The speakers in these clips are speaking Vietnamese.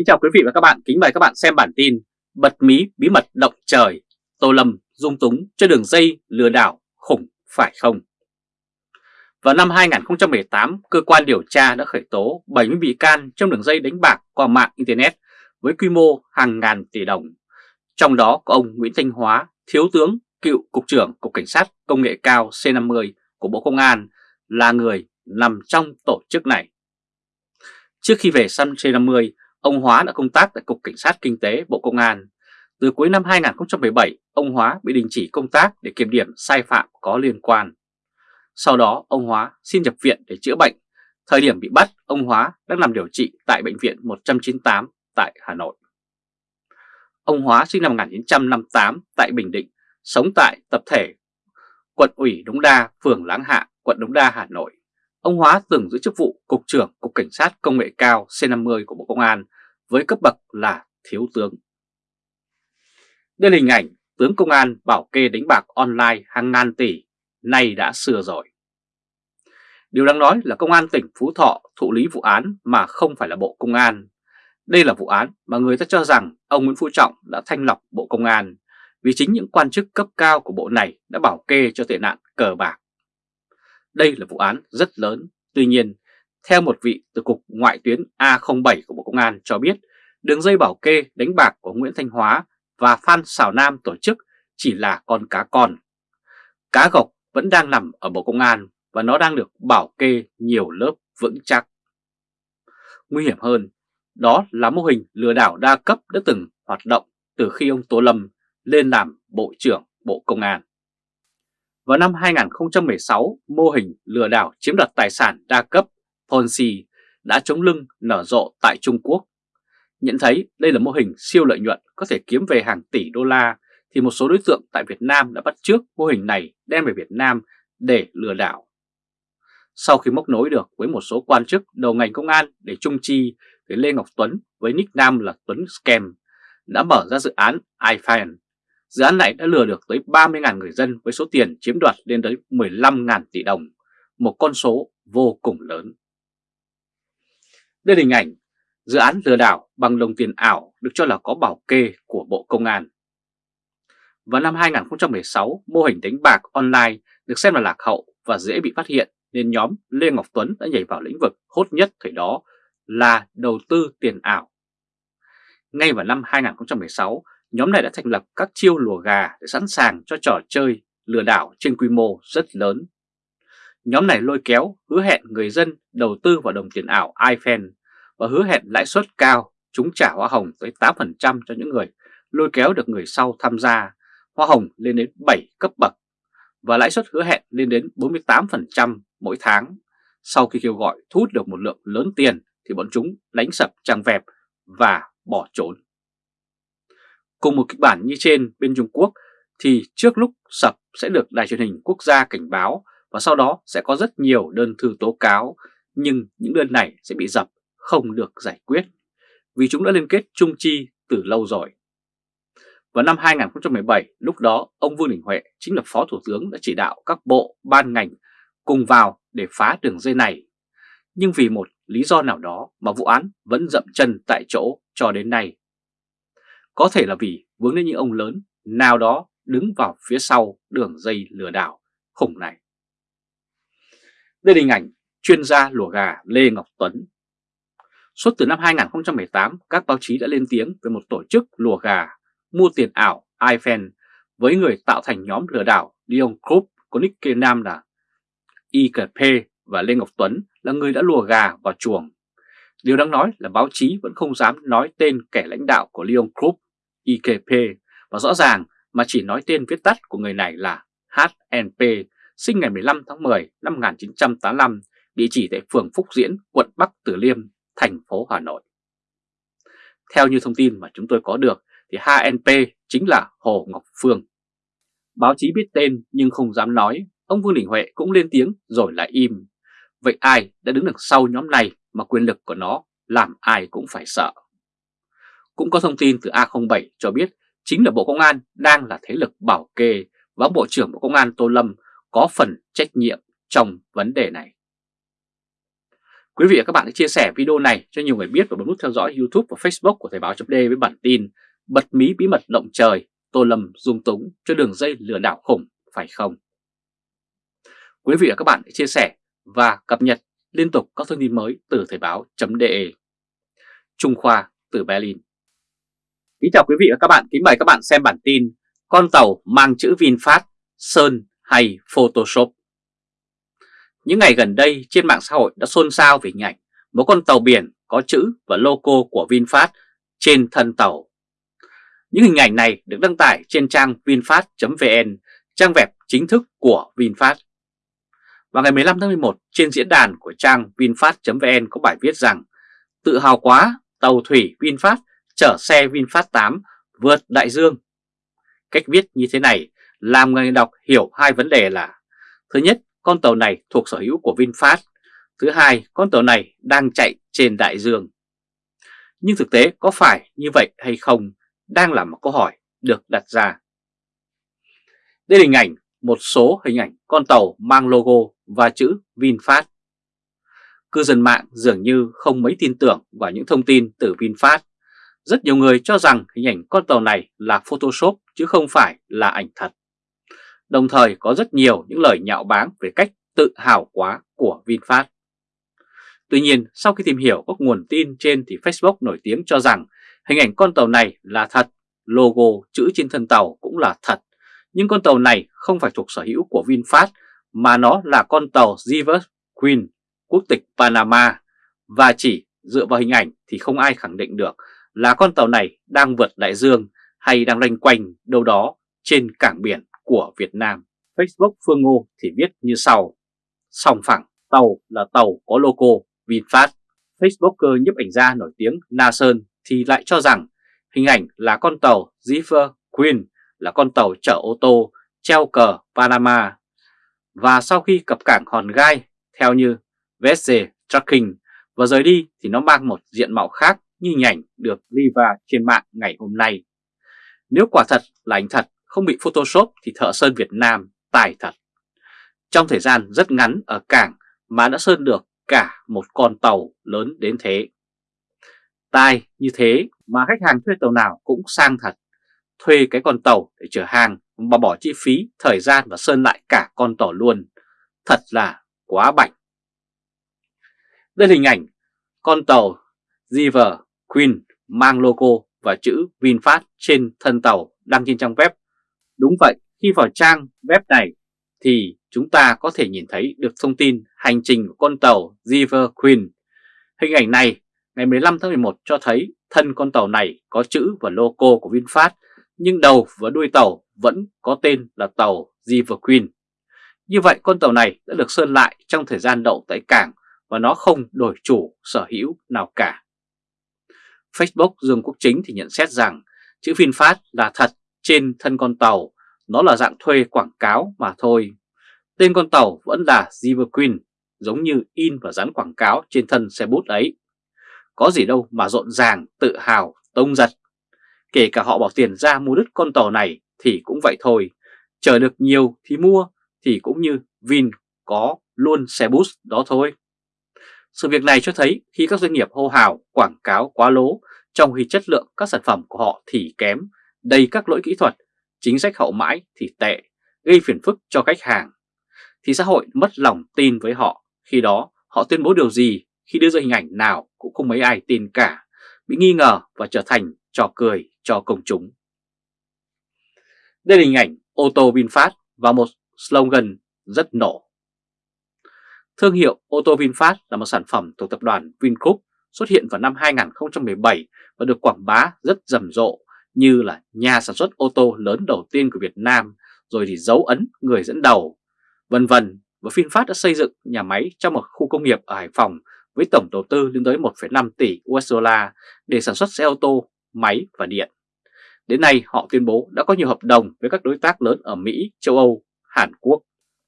Kính chào quý vị và các bạn, kính mời các bạn xem bản tin Bật mí bí mật động trời, Tô Lâm dung túng cho đường dây lừa đảo khủng phải không? Vào năm 2018, cơ quan điều tra đã khởi tố 70 bị can trong đường dây đánh bạc qua mạng Internet với quy mô hàng ngàn tỷ đồng. Trong đó có ông Nguyễn Thanh Hóa, Thiếu tướng, cựu Cục trưởng Cục Cảnh sát Công nghệ cao C50 của Bộ Công an là người nằm trong tổ chức này. Trước khi về săn C50, ông Hóa đã công tác tại Cục Cảnh sát Kinh tế Bộ Công an. Từ cuối năm 2017, ông Hóa bị đình chỉ công tác để kiểm điểm sai phạm có liên quan. Sau đó, ông Hóa xin nhập viện để chữa bệnh. Thời điểm bị bắt, ông Hóa đang nằm điều trị tại Bệnh viện 198 tại Hà Nội. Ông Hóa sinh năm 1958 tại Bình Định, sống tại tập thể quận ủy Đống Đa, phường Láng Hạ, quận Đống Đa, Hà Nội. Ông Hóa từng giữ chức vụ Cục trưởng Cục Cảnh sát Công nghệ cao C50 của Bộ Công an với cấp bậc là Thiếu tướng. Đây là hình ảnh tướng công an bảo kê đánh bạc online hàng ngàn tỷ, nay đã xưa rồi. Điều đáng nói là Công an tỉnh Phú Thọ thụ lý vụ án mà không phải là Bộ Công an. Đây là vụ án mà người ta cho rằng ông Nguyễn Phú Trọng đã thanh lọc Bộ Công an vì chính những quan chức cấp cao của bộ này đã bảo kê cho tệ nạn cờ bạc. Đây là vụ án rất lớn, tuy nhiên, theo một vị từ Cục Ngoại tuyến A07 của Bộ Công an cho biết, đường dây bảo kê đánh bạc của Nguyễn Thanh Hóa và Phan Xảo Nam tổ chức chỉ là con cá con. Cá gộc vẫn đang nằm ở Bộ Công an và nó đang được bảo kê nhiều lớp vững chắc. Nguy hiểm hơn, đó là mô hình lừa đảo đa cấp đã từng hoạt động từ khi ông Tô Lâm lên làm Bộ trưởng Bộ Công an. Vào năm 2016, mô hình lừa đảo chiếm đoạt tài sản đa cấp Ponzi đã chống lưng nở rộ tại Trung Quốc. Nhận thấy đây là mô hình siêu lợi nhuận có thể kiếm về hàng tỷ đô la thì một số đối tượng tại Việt Nam đã bắt trước mô hình này đem về Việt Nam để lừa đảo. Sau khi móc nối được với một số quan chức đầu ngành công an để trung chi thì Lê Ngọc Tuấn với nick nam là Tuấn Scam đã mở ra dự án iFan Dự án này đã lừa được tới 30.000 người dân với số tiền chiếm đoạt lên tới 15.000 tỷ đồng, một con số vô cùng lớn. Đây là hình ảnh dự án lừa đảo bằng đồng tiền ảo được cho là có bảo kê của Bộ Công an. Vào năm 2016, mô hình đánh bạc online được xem là lạc hậu và dễ bị phát hiện nên nhóm Lê Ngọc Tuấn đã nhảy vào lĩnh vực hốt nhất thời đó là đầu tư tiền ảo. Ngay vào năm 2016, nhóm này đã thành lập các chiêu lùa gà để sẵn sàng cho trò chơi lừa đảo trên quy mô rất lớn. Nhóm này lôi kéo hứa hẹn người dân đầu tư vào đồng tiền ảo iPhone và hứa hẹn lãi suất cao, chúng trả hoa hồng tới 8% cho những người lôi kéo được người sau tham gia, hoa hồng lên đến 7 cấp bậc và lãi suất hứa hẹn lên đến 48% mỗi tháng. Sau khi kêu gọi thu hút được một lượng lớn tiền thì bọn chúng đánh sập trang web và bỏ trốn. Cùng một kịch bản như trên bên Trung Quốc thì trước lúc sập sẽ được đài truyền hình quốc gia cảnh báo và sau đó sẽ có rất nhiều đơn thư tố cáo nhưng những đơn này sẽ bị dập không được giải quyết vì chúng đã liên kết chung chi từ lâu rồi. Vào năm 2017, lúc đó ông Vương Đình Huệ chính là Phó Thủ tướng đã chỉ đạo các bộ, ban ngành cùng vào để phá đường dây này. Nhưng vì một lý do nào đó mà vụ án vẫn dậm chân tại chỗ cho đến nay. Có thể là vì vướng đến những ông lớn nào đó đứng vào phía sau đường dây lừa đảo khủng này. Đây là hình ảnh chuyên gia lùa gà Lê Ngọc Tuấn. Suốt từ năm 2018, các báo chí đã lên tiếng về một tổ chức lùa gà mua tiền ảo iPhone với người tạo thành nhóm lừa đảo Leon Group có nick nam là IKP và Lê Ngọc Tuấn là người đã lùa gà vào chuồng. Điều đáng nói là báo chí vẫn không dám nói tên kẻ lãnh đạo của Leon Group, IKP, và rõ ràng mà chỉ nói tên viết tắt của người này là HNP, sinh ngày 15 tháng 10 năm 1985, địa chỉ tại phường Phúc Diễn, quận Bắc Từ Liêm, thành phố Hà Nội. Theo như thông tin mà chúng tôi có được thì HNP chính là Hồ Ngọc Phương. Báo chí biết tên nhưng không dám nói, ông Vương Đình Huệ cũng lên tiếng rồi lại im. Vậy ai đã đứng đằng sau nhóm này mà quyền lực của nó làm ai cũng phải sợ. Cũng có thông tin từ A07 cho biết chính là Bộ Công an đang là thế lực bảo kê và Bộ trưởng Bộ Công an Tô Lâm có phần trách nhiệm trong vấn đề này. Quý vị và các bạn hãy chia sẻ video này cho nhiều người biết và bấm nút theo dõi YouTube và Facebook của Thời báo chấm với bản tin Bật mí bí mật động trời, Tô Lâm dung túng cho đường dây lừa đảo khủng phải không? Quý vị và các bạn hãy chia sẻ và cập nhật liên tục các thông tin mới từ Thời báo.de Trung Khoa từ Berlin. Kính chào quý vị và các bạn, kính mời các bạn xem bản tin Con tàu mang chữ VinFast, Sơn hay Photoshop? Những ngày gần đây trên mạng xã hội đã xôn xao về hình ảnh một con tàu biển có chữ và logo của VinFast trên thân tàu Những hình ảnh này được đăng tải trên trang vinfast.vn, trang web chính thức của VinFast vào ngày 15 tháng 11, trên diễn đàn của trang VinFast.vn có bài viết rằng Tự hào quá, tàu thủy VinFast chở xe VinFast 8 vượt đại dương. Cách viết như thế này làm người đọc hiểu hai vấn đề là Thứ nhất, con tàu này thuộc sở hữu của VinFast. Thứ hai, con tàu này đang chạy trên đại dương. Nhưng thực tế có phải như vậy hay không đang là một câu hỏi được đặt ra. Đây là hình ảnh một số hình ảnh con tàu mang logo và chữ VinFast. Cư dân mạng dường như không mấy tin tưởng vào những thông tin từ VinFast. Rất nhiều người cho rằng hình ảnh con tàu này là Photoshop chứ không phải là ảnh thật. Đồng thời có rất nhiều những lời nhạo báng về cách tự hào quá của VinFast. Tuy nhiên, sau khi tìm hiểu các nguồn tin trên thì Facebook nổi tiếng cho rằng hình ảnh con tàu này là thật, logo chữ trên thân tàu cũng là thật. Nhưng con tàu này không phải thuộc sở hữu của VinFast mà nó là con tàu Zivers Queen, quốc tịch Panama. Và chỉ dựa vào hình ảnh thì không ai khẳng định được là con tàu này đang vượt đại dương hay đang lanh quanh đâu đó trên cảng biển của Việt Nam. Facebook Phương Ngô thì viết như sau. Sòng phẳng, tàu là tàu có logo VinFast. Facebooker nhấp ảnh gia nổi tiếng Na Sơn thì lại cho rằng hình ảnh là con tàu Zephyr Queen là con tàu chở ô tô treo cờ Panama và sau khi cập cảng Hòn Gai theo như Vessel Trucking và rời đi thì nó mang một diện mạo khác như hình ảnh được Liva trên mạng ngày hôm nay. Nếu quả thật là ảnh thật không bị Photoshop thì thợ sơn Việt Nam tài thật. Trong thời gian rất ngắn ở cảng mà đã sơn được cả một con tàu lớn đến thế. Tài như thế mà khách hàng thuê tàu nào cũng sang thật thuê cái con tàu để chở hàng mà bỏ chi phí, thời gian và sơn lại cả con tàu luôn. Thật là quá bảnh. Đây là hình ảnh con tàu River Queen mang logo và chữ VinFast trên thân tàu đăng trên trang web. Đúng vậy, khi vào trang web này thì chúng ta có thể nhìn thấy được thông tin hành trình của con tàu River Queen. Hình ảnh này ngày 15 tháng 11 cho thấy thân con tàu này có chữ và logo của VinFast nhưng đầu và đuôi tàu vẫn có tên là tàu River Queen. Như vậy con tàu này đã được sơn lại trong thời gian đậu tại cảng và nó không đổi chủ sở hữu nào cả. Facebook Dương Quốc Chính thì nhận xét rằng chữ VinFast là thật trên thân con tàu, nó là dạng thuê quảng cáo mà thôi. Tên con tàu vẫn là River Queen, giống như in và dán quảng cáo trên thân xe bút ấy. Có gì đâu mà rộn ràng, tự hào, tông giật Kể cả họ bỏ tiền ra mua đứt con tàu này thì cũng vậy thôi. Chờ được nhiều thì mua thì cũng như Vin có luôn xe bus đó thôi. Sự việc này cho thấy khi các doanh nghiệp hô hào quảng cáo quá lố trong khi chất lượng các sản phẩm của họ thì kém, đầy các lỗi kỹ thuật, chính sách hậu mãi thì tệ, gây phiền phức cho khách hàng. Thì xã hội mất lòng tin với họ, khi đó họ tuyên bố điều gì khi đưa ra hình ảnh nào cũng không mấy ai tin cả, bị nghi ngờ và trở thành trò cười cho công chúng. Đây là hình ảnh ô tô VinFast và một slogan rất nổ. Thương hiệu ô tô VinFast là một sản phẩm thuộc tập đoàn Vingroup xuất hiện vào năm 2017 và được quảng bá rất rầm rộ như là nhà sản xuất ô tô lớn đầu tiên của Việt Nam, rồi thì dấu ấn người dẫn đầu, vân vân. Và VinFast đã xây dựng nhà máy trong một khu công nghiệp ở Hải Phòng với tổng đầu tư lên tới 1,5 tỷ USD để sản xuất xe ô tô, máy và điện. Đến nay họ tuyên bố đã có nhiều hợp đồng với các đối tác lớn ở Mỹ, châu Âu, Hàn Quốc.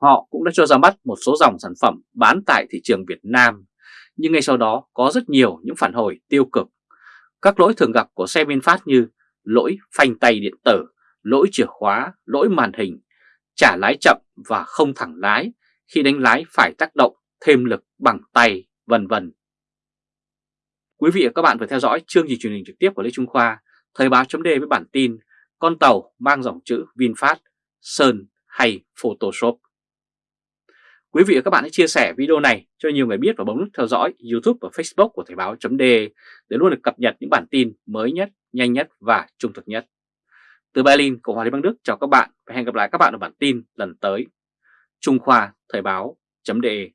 Họ cũng đã cho ra mắt một số dòng sản phẩm bán tại thị trường Việt Nam. Nhưng ngay sau đó có rất nhiều những phản hồi tiêu cực. Các lỗi thường gặp của xe VinFast như lỗi phanh tay điện tử, lỗi chìa khóa, lỗi màn hình, trả lái chậm và không thẳng lái khi đánh lái phải tác động thêm lực bằng tay vân vân. Quý vị và các bạn vừa theo dõi chương trình truyền hình trực tiếp của Lê Trung Khoa, Thời báo chấm với bản tin Con tàu mang dòng chữ VinFast, Sơn hay Photoshop. Quý vị và các bạn hãy chia sẻ video này cho nhiều người biết và bấm nút theo dõi YouTube và Facebook của Thời báo chấm để luôn được cập nhật những bản tin mới nhất, nhanh nhất và trung thực nhất. Từ Berlin, Cộng hòa Liên bang Đức chào các bạn và hẹn gặp lại các bạn ở bản tin lần tới. Trung Khoa Thời Báo .de